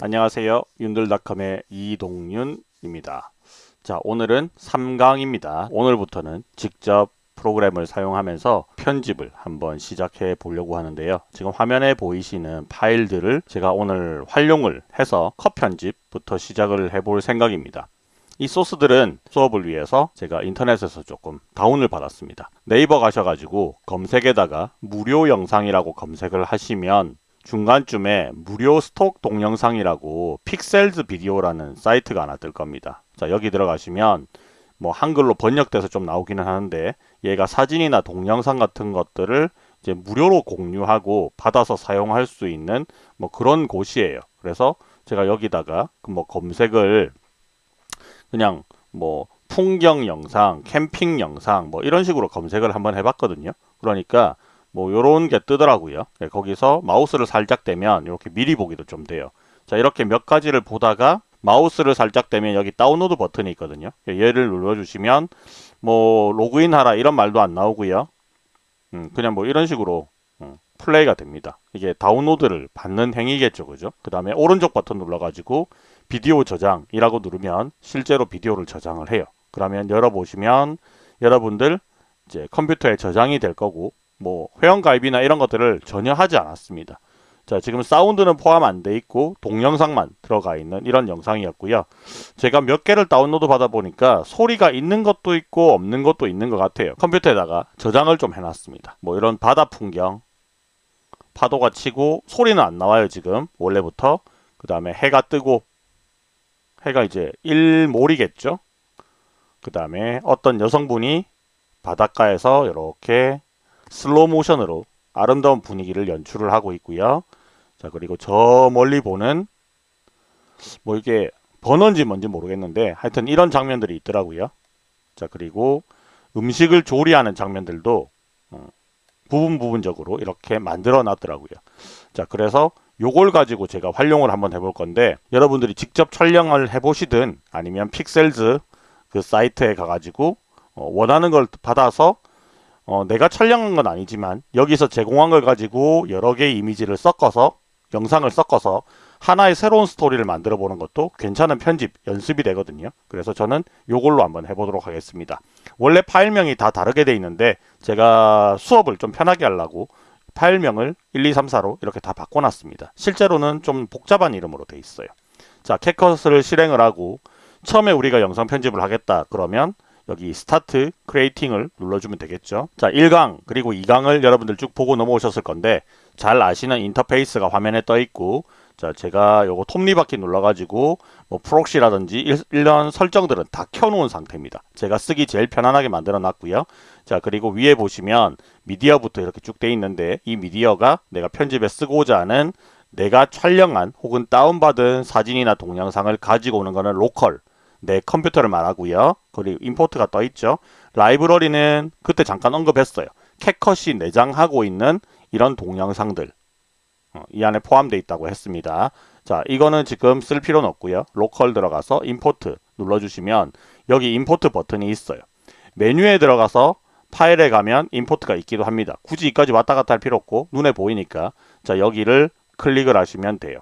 안녕하세요. 윤들닷컴의 이동윤입니다. 자, 오늘은 3강입니다. 오늘부터는 직접 프로그램을 사용하면서 편집을 한번 시작해 보려고 하는데요. 지금 화면에 보이시는 파일들을 제가 오늘 활용을 해서 컷 편집부터 시작을 해 볼 생각입니다. 이 소스들은 수업을 위해서 제가 인터넷에서 조금 다운을 받았습니다. 네이버 가셔가지고 검색에다가 무료 영상이라고 검색을 하시면 중간쯤에 무료 스톡 동영상이라고 픽셀즈 비디오라는 사이트가 하나 뜰 겁니다. 자 여기 들어가시면 뭐 한글로 번역돼서 좀 나오기는 하는데 얘가 사진이나 동영상 같은 것들을 이제 무료로 공유하고 받아서 사용할 수 있는 뭐 그런 곳이에요. 그래서 제가 여기다가 뭐 검색을 그냥 뭐 풍경 영상, 캠핑 영상 뭐 이런 식으로 검색을 한번 해봤거든요. 그러니까 뭐 요런 게 뜨더라고요. 네, 거기서 마우스를 살짝 대면 이렇게 미리 보기도 좀 돼요. 자 이렇게 몇 가지를 보다가 마우스를 살짝 대면 여기 다운로드 버튼이 있거든요. 얘를 눌러주시면 뭐 로그인 하라 이런 말도 안 나오고요. 음, 그냥 뭐 이런 식으로 음, 플레이가 됩니다. 이게 다운로드를 받는 행위겠죠. 그죠? 그 다음에 오른쪽 버튼 눌러가지고 비디오 저장이라고 누르면 실제로 비디오를 저장을 해요. 그러면 열어보시면 여러분들 이제 컴퓨터에 저장이 될 거고 뭐 회원가입이나 이런 것들을 전혀 하지 않았습니다. 자 지금 사운드는 포함 안 돼 있고 동영상만 들어가 있는 이런 영상이었고요. 제가 몇 개를 다운로드 받아 보니까 소리가 있는 것도 있고 없는 것도 있는 것 같아요. 컴퓨터에다가 저장을 좀 해놨습니다. 뭐 이런 바다 풍경 파도가 치고 소리는 안 나와요 지금 원래부터 그 다음에 해가 뜨고 해가 이제 일몰이겠죠 그 다음에 어떤 여성분이 바닷가에서 이렇게 슬로우 모션으로 아름다운 분위기를 연출을 하고 있고요. 자 그리고 저 멀리 보는 뭐 이게 번원지 뭔지 모르겠는데 하여튼 이런 장면들이 있더라고요. 자 그리고 음식을 조리하는 장면들도 어, 부분 부분적으로 이렇게 만들어 놨더라고요. 자 그래서 요걸 가지고 제가 활용을 한번 해볼 건데 여러분들이 직접 촬영을 해보시든 아니면 픽셀즈 그 사이트에 가가지고 어, 원하는 걸 받아서 어, 내가 촬영한 건 아니지만 여기서 제공한 걸 가지고 여러 개의 이미지를 섞어서 영상을 섞어서 하나의 새로운 스토리를 만들어 보는 것도 괜찮은 편집 연습이 되거든요. 그래서 저는 요걸로 한번 해보도록 하겠습니다. 원래 파일명이 다 다르게 돼 있는데 제가 수업을 좀 편하게 하려고 파일명을 1, 2, 3, 4로 이렇게 다 바꿔놨습니다. 실제로는 좀 복잡한 이름으로 돼 있어요. 자 캡컷을 실행을 하고 처음에 우리가 영상 편집을 하겠다 그러면 여기 start creating을 눌러주면 되겠죠. 자 1강 그리고 2강을 여러분들 쭉 보고 넘어오셨을 건데 잘 아시는 인터페이스가 화면에 떠 있고 자 제가 요거 톱니바퀴 눌러가지고 뭐 proxy라든지 이런 설정들은 다 켜놓은 상태입니다. 제가 쓰기 제일 편안하게 만들어 놨고요. 자 그리고 위에 보시면 미디어부터 이렇게 쭉 돼 있는데 이 미디어가 내가 편집에 쓰고자 하는 내가 촬영한 혹은 다운받은 사진이나 동영상을 가지고 오는 거는 로컬 내 컴퓨터를 말하고요. 그리고 import가 떠 있죠. 라이브러리는 그때 잠깐 언급했어요. 캡컷이 내장하고 있는 이런 동영상들 어, 이 안에 포함되어 있다고 했습니다. 자 이거는 지금 쓸 필요는 없고요. 로컬 들어가서 import 눌러주시면 여기 import 버튼이 있어요. 메뉴에 들어가서 파일에 가면 import가 있기도 합니다. 굳이 이까지 왔다 갔다 할 필요 없고 눈에 보이니까 자 여기를 클릭을 하시면 돼요.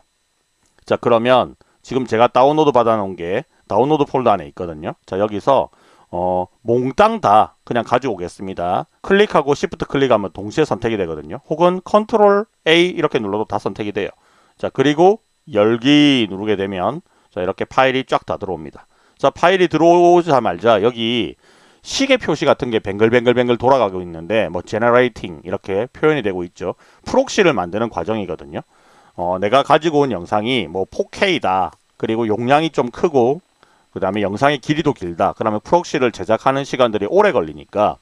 자 그러면 지금 제가 다운로드 받아 놓은 게 다운로드 폴더 안에 있거든요. 자 여기서 어, 몽땅 다 그냥 가지고 오겠습니다. 클릭하고 시프트 클릭하면 동시에 선택이 되거든요. 혹은 컨트롤 A 이렇게 눌러도 다 선택이 돼요. 자 그리고 열기 누르게 되면 자 이렇게 파일이 쫙 다 들어옵니다. 자 파일이 들어오자마자 여기 시계 표시 같은 게 뱅글뱅글뱅글 돌아가고 있는데 뭐 generating 이렇게 표현이 되고 있죠. proxy를 만드는 과정이거든요. 어, 내가 가지고 온 영상이 뭐 4K다. 그리고 용량이 좀 크고 그 다음에 영상의 길이도 길다. 그러면 proxy를 제작하는 시간들이 오래 걸리니까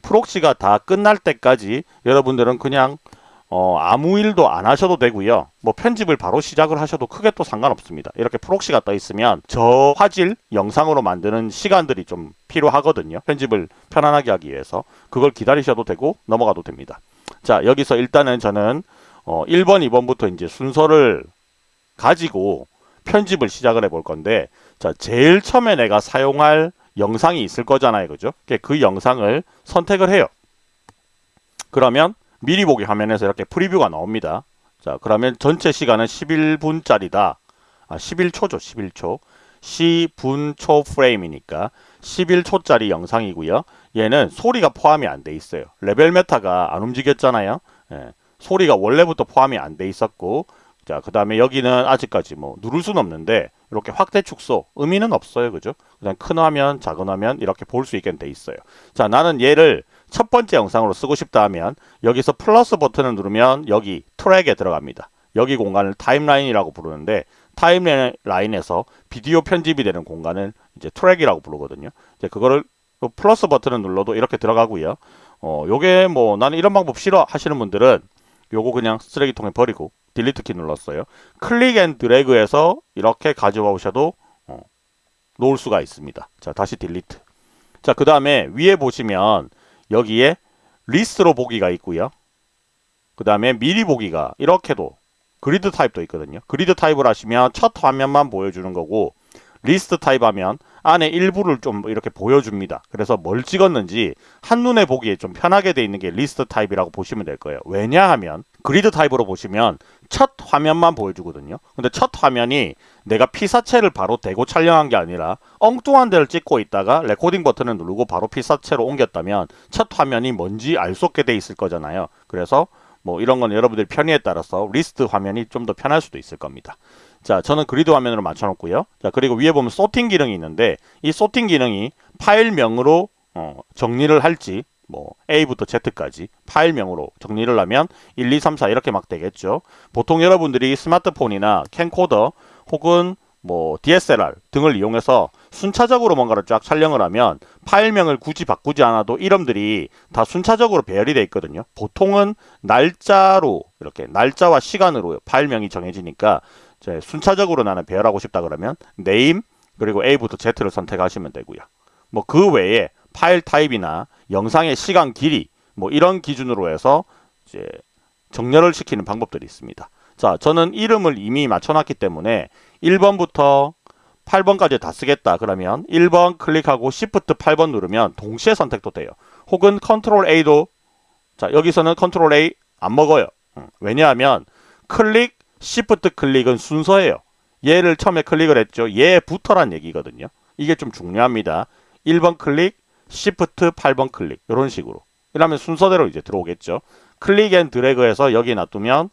proxy가 다 끝날 때까지 여러분들은 그냥 어, 아무 일도 안 하셔도 되고요. 뭐 편집을 바로 시작을 하셔도 크게 또 상관없습니다. 이렇게 프록시가 떠 있으면 저 화질 영상으로 만드는 시간들이 좀 필요하거든요. 편집을 편안하게 하기 위해서 그걸 기다리셔도 되고 넘어가도 됩니다. 자 여기서 일단은 저는 어, 1번, 2번부터 이제 순서를 가지고 편집을 시작을 해 볼 건데 자 제일 처음에 내가 사용할 영상이 있을 거잖아요 그죠 그 영상을 선택을 해요 그러면 미리 보기 화면에서 이렇게 프리뷰가 나옵니다 자 그러면 전체 시간은 11분짜리다 아, 11초죠. 11초. 시분초 프레임이니까 11초짜리 영상이고요. 얘는 소리가 포함이 안 돼 있어요. level meter가 안 움직였잖아요. 예, 소리가 원래부터 포함이 안 돼 있었고 자, 그 다음에 여기는 아직까지 뭐 누를 수는 없는데 이렇게 확대 축소 의미는 없어요. 그죠? 그냥 큰 화면, 작은 화면 이렇게 볼 수 있게 돼 있어요. 자, 나는 얘를 첫 번째 영상으로 쓰고 싶다 하면 여기서 플러스 버튼을 누르면 여기 트랙에 들어갑니다. 여기 공간을 타임라인이라고 부르는데 타임라인에서 비디오 편집이 되는 공간을 이제 트랙이라고 부르거든요. 이제 그거를 플러스 버튼을 눌러도 이렇게 들어가고요. 어, 요게 뭐 나는 이런 방법 싫어 하시는 분들은 요거 그냥 쓰레기통에 버리고 delete 키 눌렀어요. click and drag해서 이렇게 가져와 오셔도 어, 놓을 수가 있습니다. 자, 다시 delete. 자, 그 다음에 위에 보시면 여기에 리스트로 보기가 있고요. 그 다음에 미리 보기가 이렇게도 그리드 타입도 있거든요. 그리드 타입을 하시면 첫 화면만 보여주는 거고 리스트 타입 하면 안에 일부를 좀 이렇게 보여줍니다. 그래서 뭘 찍었는지 한눈에 보기에 좀 편하게 돼 있는 게 리스트 타입이라고 보시면 될 거예요. 왜냐하면 그리드 타입으로 보시면 첫 화면만 보여주거든요. 근데 첫 화면이 내가 피사체를 바로 대고 촬영한 게 아니라 엉뚱한 데를 찍고 있다가 레코딩 버튼을 누르고 바로 피사체로 옮겼다면 첫 화면이 뭔지 알 수 없게 돼 있을 거잖아요. 그래서 뭐 이런 건 여러분들 편의에 따라서 리스트 화면이 좀 더 편할 수도 있을 겁니다. 자, 저는 그리드 화면으로 맞춰놓고요. 자, 그리고 위에 보면 sorting 기능이 있는데 이 sorting 기능이 파일명으로 어, 정리를 할지 뭐 A부터 Z까지 파일명으로 정리를 하면 1, 2, 3, 4 이렇게 막 되겠죠. 보통 여러분들이 스마트폰이나 캠코더 혹은 뭐 DSLR 등을 이용해서 순차적으로 뭔가를 쫙 촬영을 하면 파일명을 굳이 바꾸지 않아도 이름들이 다 순차적으로 배열이 되어 있거든요. 보통은 날짜로 이렇게 날짜와 시간으로 파일명이 정해지니까 순차적으로 나는 배열하고 싶다 그러면 name 그리고 A부터 Z를 선택하시면 되고요. 뭐 그 외에 파일 타입이나 영상의 시간 길이 뭐 이런 기준으로 해서 이제 정렬을 시키는 방법들이 있습니다. 자, 저는 이름을 이미 맞춰놨기 때문에 1번부터 8번까지 다 쓰겠다 그러면 1번 클릭하고 Shift 8번 누르면 동시에 선택도 돼요. 혹은 Ctrl A도 자 여기서는 Ctrl A 안 먹어요. 왜냐하면 클릭 Shift 클릭은 순서예요. 얘를 처음에 클릭을 했죠. 얘부터란 얘기거든요. 이게 좀 중요합니다. 1번 클릭, Shift 8번 클릭 이런 식으로 이러면 순서대로 이제 들어오겠죠. click and drag해서 여기 놔두면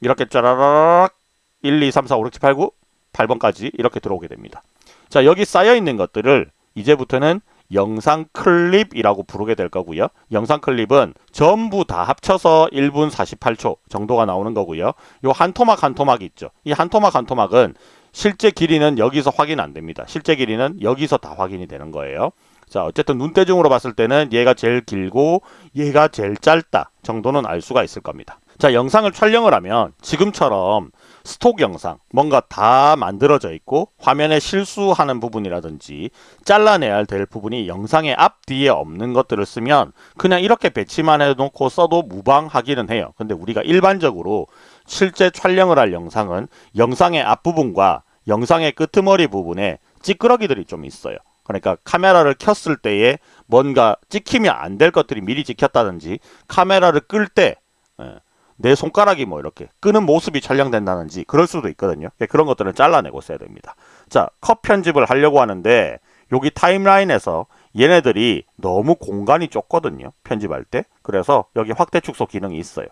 이렇게 짜라라락 1, 2, 3, 4, 5, 6, 7, 8, 9 8번까지 이렇게 들어오게 됩니다. 자 여기 쌓여 있는 것들을 이제부터는 영상 클립이라고 부르게 될 거고요. 영상 클립은 전부 다 합쳐서 1분 48초 정도가 나오는 거고요. 요 한 토막 한 토막 있죠. 이 한 토막 한 토막은 실제 길이는 여기서 확인 안 됩니다. 실제 길이는 여기서 다 확인이 되는 거예요. 자 어쨌든 눈대중으로 봤을 때는 얘가 제일 길고 얘가 제일 짧다 정도는 알 수가 있을 겁니다. 자 영상을 촬영을 하면 지금처럼 스톡 영상 뭔가 다 만들어져 있고 화면에 실수하는 부분이라든지 잘라내야 될 부분이 영상의 앞뒤에 없는 것들을 쓰면 그냥 이렇게 배치만 해놓고 써도 무방하기는 해요. 근데 우리가 일반적으로 실제 촬영을 할 영상은 영상의 앞부분과 영상의 끄트머리 부분에 찌끄러기들이 좀 있어요. 그러니까 카메라를 켰을 때에 뭔가 찍히면 안 될 것들이 미리 찍혔다든지 카메라를 끌때 예, 내 손가락이 뭐 이렇게 끄는 모습이 촬영된다든지 그럴 수도 있거든요. 예, 그런 것들을 잘라내고 써야 됩니다. 자, 컷 편집을 하려고 하는데 여기 타임라인에서 얘네들이 너무 공간이 좁거든요. 편집할 때. 그래서 여기 확대 축소 기능이 있어요.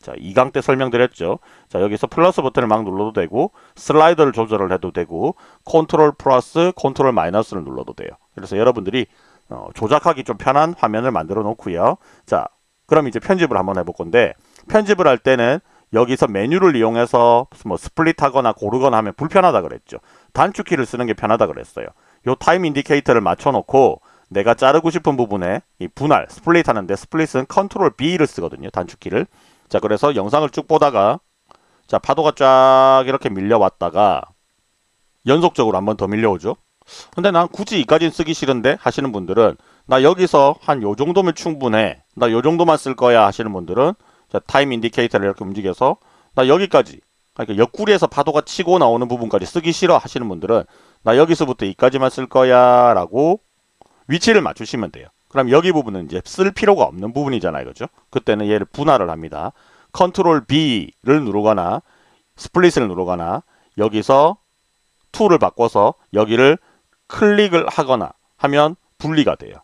자, 2강 때 설명드렸죠. 자, 여기서 플러스 버튼을 막 눌러도 되고 슬라이더를 조절을 해도 되고 컨트롤 플러스 컨트롤 마이너스를 눌러도 돼요. 그래서 여러분들이 어, 조작하기 좀 편한 화면을 만들어 놓고요. 자, 그럼 이제 편집을 한번 해볼 건데 편집을 할 때는 여기서 메뉴를 이용해서 뭐 split 하거나 고르거나 하면 불편하다 그랬죠. 단축키를 쓰는 게 편하다 그랬어요. 요 time indicator를 맞춰 놓고 내가 자르고 싶은 부분에 이 분할, split 하는데 split은 컨트롤 B를 쓰거든요. 단축키를. 자, 그래서 영상을 쭉 보다가 자, 파도가 쫙 이렇게 밀려왔다가 연속적으로 한 번 더 밀려오죠. 근데 난 굳이 이까지는 쓰기 싫은데 하시는 분들은 나 여기서 한 요 정도면 충분해. 나 요 정도만 쓸 거야 하시는 분들은 자, time indicator를 이렇게 움직여서 나 여기까지 그러니까 옆구리에서 파도가 치고 나오는 부분까지 쓰기 싫어 하시는 분들은 나 여기서부터 이까지만 쓸 거야 라고 위치를 맞추시면 돼요. 그럼 여기 부분은 이제 쓸 필요가 없는 부분이잖아요. 그죠? 그때는 얘를 분할을 합니다. 컨트롤 B를 누르거나 split을 누르거나 여기서 툴을 바꿔서 여기를 클릭을 하거나 하면 분리가 돼요.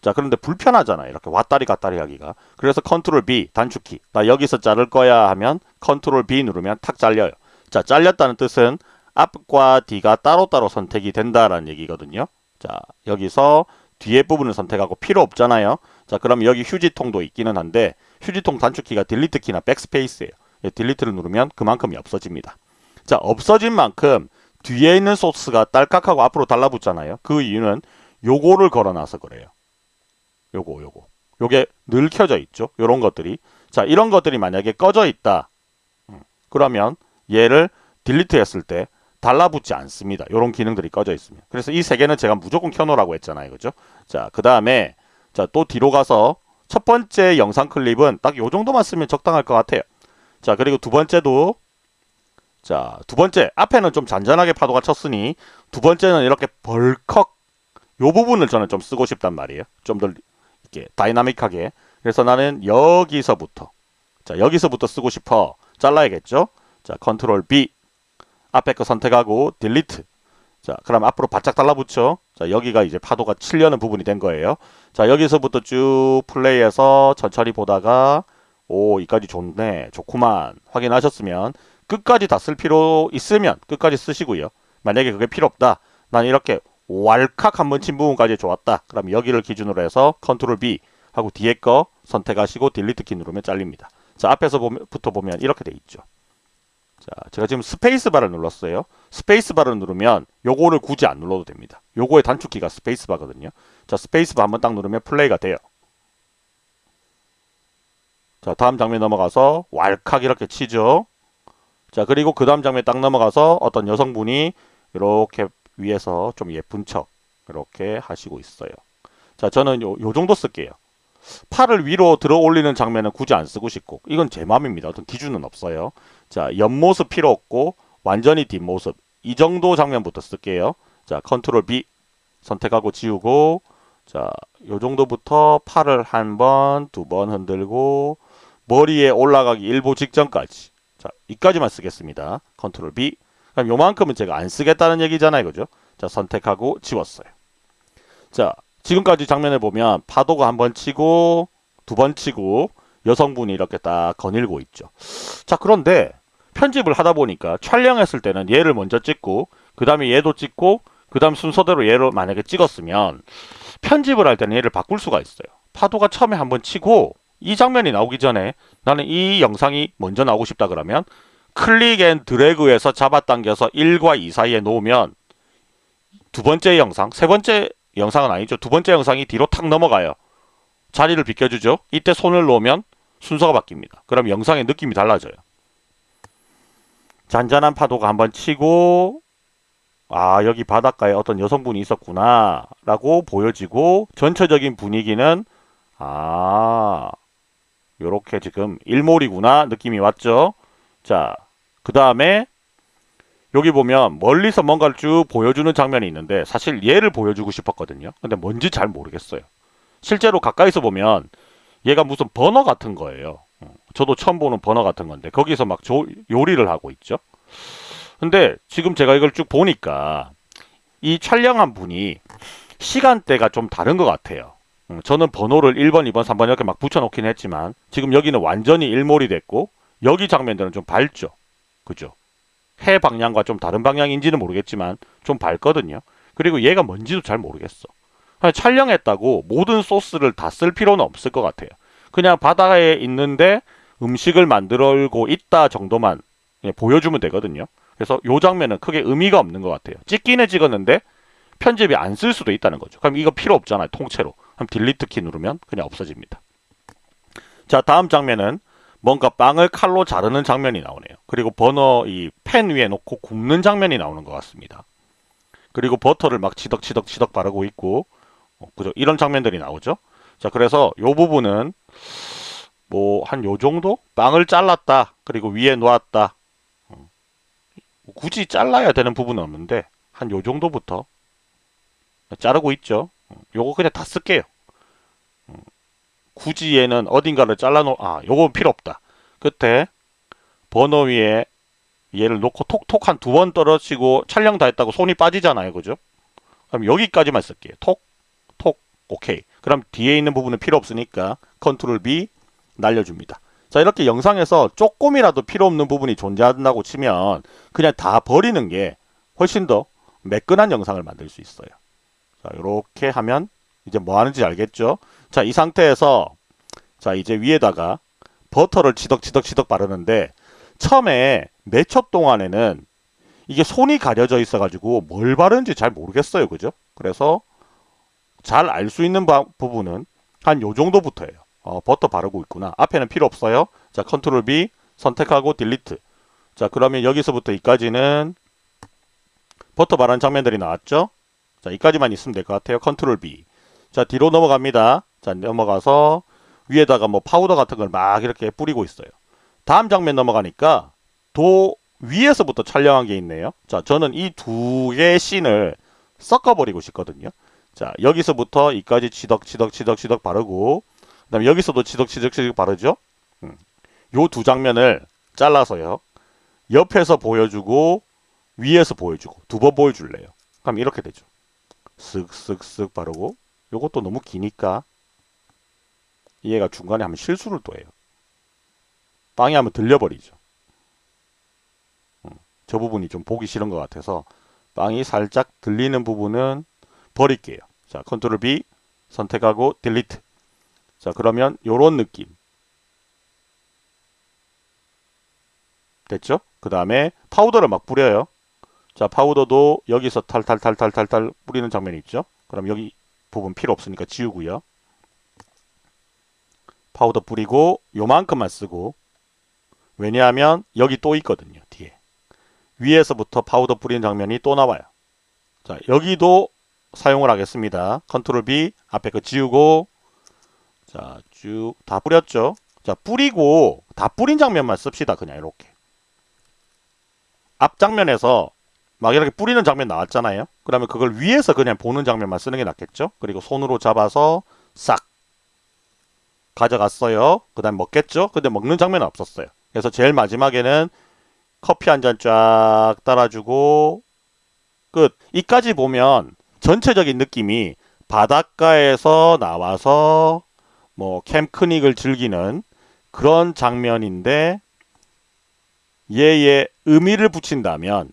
자 그런데 불편하잖아요. 이렇게 왔다리 갔다리 하기가. 그래서 컨트롤 B 단축키. 나 여기서 자를 거야 하면 컨트롤 B 누르면 탁 잘려요. 자 잘렸다는 뜻은 앞과 뒤가 따로따로 선택이 된다라는 얘기거든요. 자 여기서 뒤에 부분을 선택하고 필요 없잖아요. 자 그럼 여기 휴지통도 있기는 한데 휴지통 단축키가 delete 키나 backspace예요. 예, delete를 누르면 그만큼이 없어집니다. 자 없어진 만큼 뒤에 있는 소스가 딸깍하고 앞으로 달라붙잖아요. 그 이유는 요거를 걸어놔서 그래요. 요거 요거 요게 늘 켜져 있죠. 요런 것들이 자 이런 것들이 만약에 꺼져 있다. 음, 그러면 얘를 delete 했을 때 달라붙지 않습니다. 요런 기능들이 꺼져 있습니다. 그래서 이 세 개는 제가 무조건 켜놓으라고 했잖아요. 그죠? 자, 그 다음에 자, 또 뒤로 가서 첫 번째 영상 클립은 딱 요 정도만 쓰면 적당할 것 같아요. 자, 그리고 두 번째도 자, 두 번째 앞에는 좀 잔잔하게 파도가 쳤으니 두 번째는 이렇게 벌컥 요 부분을 저는 좀 쓰고 싶단 말이에요. 좀 더 이렇게 다이나믹하게. 그래서 나는 여기서부터 자, 여기서부터 쓰고 싶어. 잘라야겠죠? 자, 컨트롤 B 앞에 거 선택하고 delete. 자, 그럼 앞으로 바짝 달라붙죠. 자, 여기가 이제 파도가 치려는 부분이 된 거예요. 자, 여기서부터 쭉 플레이해서 천천히 보다가 오, 이까지 좋네. 좋구만. 확인하셨으면 끝까지 다 쓸 필요 있으면 끝까지 쓰시고요. 만약에 그게 필요 없다. 난 이렇게 왈칵 한번 친 부분까지 좋았다. 그럼 여기를 기준으로 해서 컨트롤 B 하고 뒤에 거 선택하시고 delete 키 누르면 잘립니다. 자, 앞에서 부터 보면 이렇게 돼 있죠. 자, 제가 지금 스페이스바를 눌렀어요. 스페이스바를 누르면 요거를 굳이 안 눌러도 됩니다. 요거의 단축키가 스페이스바거든요. 자, 스페이스바 한번 딱 누르면 플레이가 돼요. 자, 다음 장면 넘어가서 왈칵 이렇게 치죠. 자, 그리고 그 다음 장면 딱 넘어가서 어떤 여성분이 이렇게 위에서 좀 예쁜 척 이렇게 하시고 있어요. 자, 저는 요, 요 정도 쓸게요. 팔을 위로 들어 올리는 장면은 굳이 안 쓰고 싶고 이건 제 마음입니다. 어떤 기준은 없어요. 자 옆모습 필요 없고 완전히 뒷모습 이 정도 장면부터 쓸게요. 자 Control B 선택하고 지우고 자 요 정도부터 팔을 한 번, 두 번 흔들고 머리에 올라가기 일보 직전까지 자 이까지만 쓰겠습니다. Control B 그럼 요만큼은 제가 안 쓰겠다는 얘기잖아요. 그죠? 자 선택하고 지웠어요. 자 지금까지 장면을 보면 파도가 한 번 치고 두 번 치고 여성분이 이렇게 딱 거닐고 있죠. 자 그런데 편집을 하다 보니까 촬영했을 때는 얘를 먼저 찍고 그 다음에 얘도 찍고 그 다음 순서대로 얘를 만약에 찍었으면 편집을 할 때는 얘를 바꿀 수가 있어요. 파도가 처음에 한번 치고 이 장면이 나오기 전에 나는 이 영상이 먼저 나오고 싶다 그러면 click and drag해서 잡아당겨서 1과 2 사이에 놓으면 두 번째 영상, 세 번째 영상은 아니죠. 두 번째 영상이 뒤로 탁 넘어가요. 자리를 비켜주죠. 이때 손을 놓으면 순서가 바뀝니다. 그럼 영상의 느낌이 달라져요. 잔잔한 파도가 한번 치고 아 여기 바닷가에 어떤 여성분이 있었구나 라고 보여지고 전체적인 분위기는 아 요렇게 지금 일몰이구나 느낌이 왔죠. 자그 다음에 여기 보면 멀리서 뭔가를 쭉 보여주는 장면이 있는데 사실 얘를 보여주고 싶었거든요. 근데 뭔지 잘 모르겠어요. 실제로 가까이서 보면 얘가 무슨 버너 같은 거예요. 어, 저도 처음 보는 버너 같은 건데 거기서 막 조, 요리를 하고 있죠. 근데 지금 제가 이걸 쭉 보니까 이 촬영한 분이 시간대가 좀 다른 것 같아요. 어, 저는 번호를 1번, 2번, 3번 이렇게 막 붙여놓긴 했지만 지금 여기는 완전히 일몰이 됐고 여기 장면들은 좀 밝죠. 그죠? 해 방향과 좀 다른 방향인지는 모르겠지만 좀 밝거든요. 그리고 얘가 뭔지도 잘 모르겠어. 촬영했다고 모든 소스를 다 쓸 필요는 없을 것 같아요. 그냥 바다에 있는데 음식을 만들고 있다 정도만 보여주면 되거든요. 그래서 요 장면은 크게 의미가 없는 것 같아요. 찍기는 찍었는데 편집이 안 쓸 수도 있다는 거죠. 그럼 이거 필요 없잖아요. 통째로. 그럼 딜리트 키 누르면 그냥 없어집니다. 자 다음 장면은 뭔가 빵을 칼로 자르는 장면이 나오네요. 그리고 버너 이 팬 위에 놓고 굽는 장면이 나오는 것 같습니다. 그리고 버터를 막 치덕치덕치덕 바르고 있고 어, 그죠? 이런 장면들이 나오죠. 자 그래서 요 부분은 뭐 한 요 정도 빵을 잘랐다 그리고 위에 놓았다 어, 굳이 잘라야 되는 부분은 없는데 한 요 정도부터 자르고 있죠. 어, 요거 그냥 다 쓸게요. 굳이 얘는 어딘가를 잘라놓 아 요건 필요 없다 끝에 번호 위에 얘를 놓고 톡톡 한 두 번 떨어지고 촬영 다 했다고 손이 빠지잖아요. 그죠? 그럼 여기까지만 쓸게요. 톡, 톡, 오케이. 그럼 뒤에 있는 부분은 필요 없으니까 컨트롤 B 날려줍니다. 자 이렇게 영상에서 조금이라도 필요 없는 부분이 존재한다고 치면 그냥 다 버리는 게 훨씬 더 매끈한 영상을 만들 수 있어요. 자 이렇게 하면 이제 뭐 하는지 알겠죠? 자 이 상태에서 자 이제 위에다가 버터를 치덕치덕치덕 바르는데 처음에 몇 초 동안에는 이게 손이 가려져 있어 가지고 뭘 바르는지 잘 모르겠어요 그죠 그래서 잘 알 수 있는 바, 부분은 한 요 정도부터예요. 어, 버터 바르고 있구나. 앞에는 필요 없어요. 자 Control B 선택하고 delete. 자 그러면 여기서부터 이까지는 버터 바른 장면들이 나왔죠? 자 이까지만 있으면 될 것 같아요. Control B. 자 뒤로 넘어갑니다. 자 넘어가서 위에다가 뭐 파우더 같은 걸 막 이렇게 뿌리고 있어요. 다음 장면 넘어가니까 또 위에서부터 촬영한 게 있네요. 자, 저는 이 두 개의 씬을 섞어버리고 싶거든요. 자, 여기서부터 이까지 치덕치덕치덕치덕 바르고 그 다음에 여기서도 치덕치덕치덕 바르죠. 음. 요두 장면을 잘라서요. 옆에서 보여주고 위에서 보여주고 두 번 보여줄래요. 그럼 이렇게 되죠. 쓱쓱쓱 바르고 요것도 너무 기니까 얘가 중간에 하면 실수를 또 해요. 빵이 하면 들려버리죠. 음, 저 부분이 좀 보기 싫은 것 같아서 빵이 살짝 들리는 부분은 버릴게요. 자, 컨트롤 B 선택하고 딜리트. 자, 그러면 요런 느낌. 됐죠? 그 다음에 파우더를 막 뿌려요. 자, 파우더도 여기서 탈탈탈탈탈탈 뿌리는 장면이 있죠? 그럼 여기 부분 필요 없으니까 지우고요. 파우더 뿌리고 요만큼만 쓰고 왜냐하면 여기 또 있거든요. 뒤에. 위에서부터 파우더 뿌리는 장면이 또 나와요. 자, 여기도 사용을 하겠습니다. 컨트롤 B 앞에 거 지우고 자, 쭉 다 뿌렸죠. 자, 뿌리고 다 뿌린 장면만 씁시다. 그냥 이렇게. 앞 장면에서 막 이렇게 뿌리는 장면 나왔잖아요. 그러면 그걸 위에서 그냥 보는 장면만 쓰는 게 낫겠죠. 그리고 손으로 잡아서 싹 가져갔어요. 그 다음 먹겠죠. 근데 먹는 장면은 없었어요. 그래서 제일 마지막에는 커피 한 잔 쫙 따라주고 끝. 이까지 보면 전체적인 느낌이 바닷가에서 나와서 뭐 캠크닉을 즐기는 그런 장면인데 얘의 의미를 붙인다면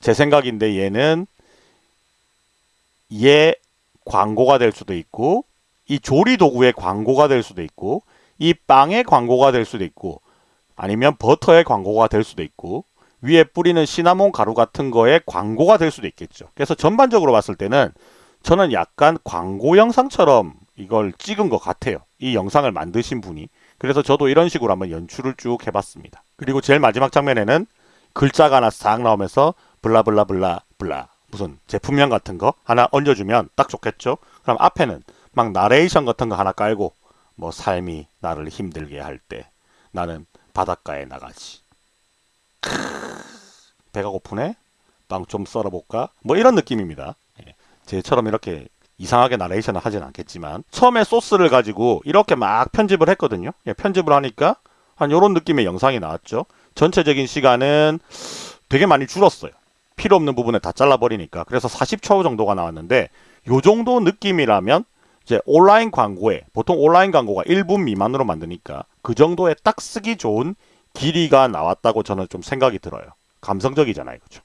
제 생각인데 얘는 얘 광고가 될 수도 있고 이 조리 도구의 광고가 될 수도 있고 이 빵의 광고가 될 수도 있고 아니면 버터의 광고가 될 수도 있고 위에 뿌리는 시나몬 가루 같은 거에 광고가 될 수도 있겠죠. 그래서 전반적으로 봤을 때는 저는 약간 광고 영상처럼 이걸 찍은 것 같아요. 이 영상을 만드신 분이. 그래서 저도 이런 식으로 한번 연출을 쭉 해봤습니다. 그리고 제일 마지막 장면에는 글자가 하나 싹 나오면서 블라블라블라 블라 무슨 제품명 같은 거 하나 얹어주면 딱 좋겠죠. 그럼 앞에는 막 나레이션 같은 거 하나 깔고 뭐 삶이 나를 힘들게 할 때 나는 바닷가에 나가지. 배가 고프네? 빵 좀 썰어볼까? 뭐 이런 느낌입니다. 예. 제처럼 이렇게 이상하게 나레이션을 하진 않겠지만 처음에 소스를 가지고 이렇게 막 편집을 했거든요. 예, 편집을 하니까 한 이런 느낌의 영상이 나왔죠. 전체적인 시간은 되게 많이 줄었어요. 필요 없는 부분에 다 잘라버리니까. 그래서 40초 정도가 나왔는데 요 정도 느낌이라면 이제 온라인 광고에 보통 온라인 광고가 1분 미만으로 만드니까 그 정도에 딱 쓰기 좋은 길이가 나왔다고 저는 좀 생각이 들어요. 감성적이잖아요. 그죠?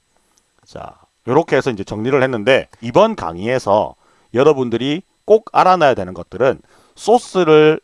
자, 이렇게 해서 이제 정리를 했는데 이번 강의에서 여러분들이 꼭 알아놔야 되는 것들은 소스를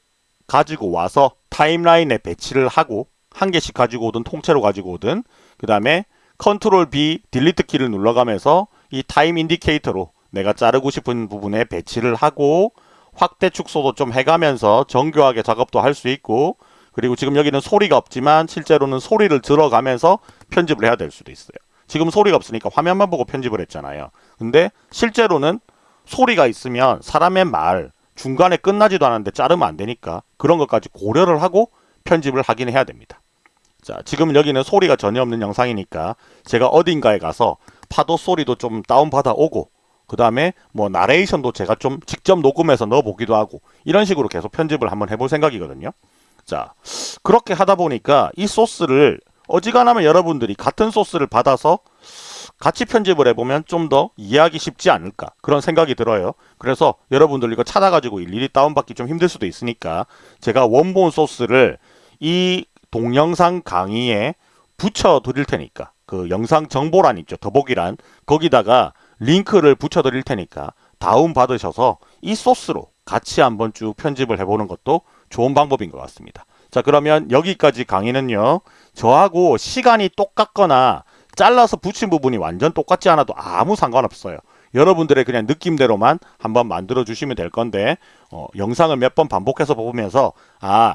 가지고 와서 timeline에 배치를 하고 한 개씩 가지고 오든 통째로 가지고 오든 그 다음에 Control B delete 키를 눌러가면서 이 time indicator로 내가 자르고 싶은 부분에 배치를 하고 확대 축소도 좀 해가면서 정교하게 작업도 할 수 있고 그리고 지금 여기는 소리가 없지만 실제로는 소리를 들어가면서 편집을 해야 될 수도 있어요. 지금 소리가 없으니까 화면만 보고 편집을 했잖아요. 근데 실제로는 소리가 있으면 사람의 말 중간에 끝나지도 않았는데 자르면 안 되니까 그런 것까지 고려를 하고 편집을 하긴 해야 됩니다. 자, 지금 여기는 소리가 전혀 없는 영상이니까 제가 어딘가에 가서 파도 소리도 좀 다운받아 오고 그 다음에 뭐 나레이션도 제가 좀 직접 녹음해서 넣어보기도 하고 이런 식으로 계속 편집을 한번 해볼 생각이거든요. 자 그렇게 하다 보니까 이 소스를 어지간하면 여러분들이 같은 소스를 받아서 같이 편집을 해보면 좀 더 이해하기 쉽지 않을까 그런 생각이 들어요. 그래서 여러분들 이거 찾아가지고 일일이 다운받기 좀 힘들 수도 있으니까 제가 원본 소스를 이 동영상 강의에 붙여 드릴 테니까 그 영상 정보란 있죠. 더보기란 거기다가 링크를 붙여 드릴 테니까 다운 받으셔서 이 소스로 같이 한번 쭉 편집을 해보는 것도 좋은 방법인 것 같습니다. 자 그러면 여기까지 강의는요. 저하고 시간이 똑같거나 잘라서 붙인 부분이 완전 똑같지 않아도 아무 상관없어요. 여러분들의 그냥 느낌대로만 한번 만들어 주시면 될 건데 어, 영상을 몇 번 반복해서 보면서 아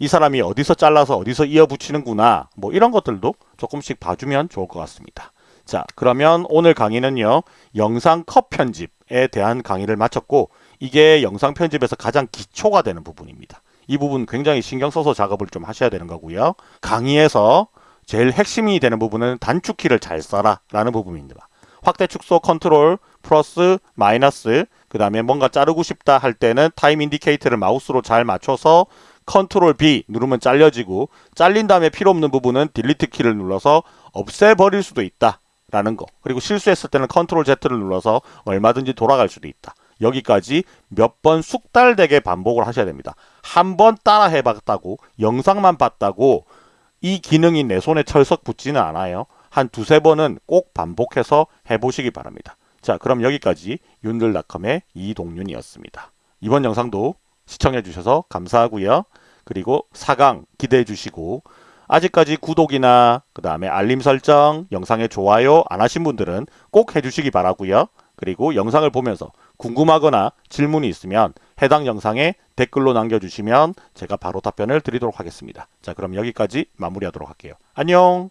이 사람이 어디서 잘라서 어디서 이어 붙이는구나 뭐 이런 것들도 조금씩 봐주면 좋을 것 같습니다. 자 그러면 오늘 강의는요 영상 컷 편집에 대한 강의를 마쳤고 이게 영상 편집에서 가장 기초가 되는 부분입니다. 이 부분 굉장히 신경 써서 작업을 좀 하셔야 되는 거고요. 강의에서 제일 핵심이 되는 부분은 단축키를 잘 써라 라는 부분입니다. 확대 축소 컨트롤 플러스 마이너스 그 다음에 뭔가 자르고 싶다 할 때는 time indicator를 마우스로 잘 맞춰서 Control B 누르면 잘려지고 잘린 다음에 필요 없는 부분은 delete 키를 눌러서 없애버릴 수도 있다 라는 거 그리고 실수했을 때는 컨트롤 Z를 눌러서 얼마든지 돌아갈 수도 있다 여기까지 몇 번 숙달되게 반복을 하셔야 됩니다 한 번 따라 해봤다고 영상만 봤다고 이 기능이 내 손에 철썩 붙지는 않아요 한 두세 번은 꼭 반복해서 해보시기 바랍니다 자 그럼 여기까지 윤들닷컴의 이동윤이었습니다 이번 영상도 시청해 주셔서 감사하고요. 그리고 4강 기대해 주시고 아직까지 구독이나 그 다음에 알림 설정, 영상에 좋아요 안 하신 분들은 꼭 해주시기 바라고요. 그리고 영상을 보면서 궁금하거나 질문이 있으면 해당 영상에 댓글로 남겨주시면 제가 바로 답변을 드리도록 하겠습니다. 자 그럼 여기까지 마무리하도록 할게요. 안녕